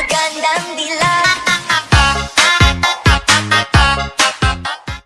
magandang dilaw